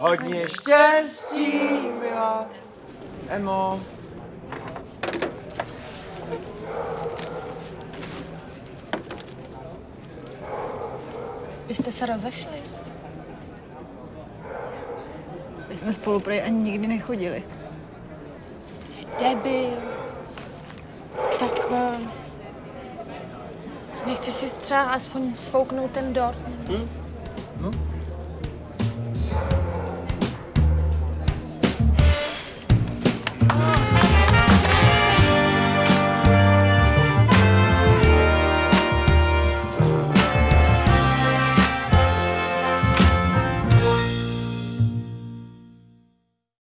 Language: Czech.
Hodně štěstí, milá Emo. Vy jste se rozešli? My jsme spolu prej ani nikdy nechodili. Debil. Tak eh, nechci si třeba aspoň svouknout ten dort. No,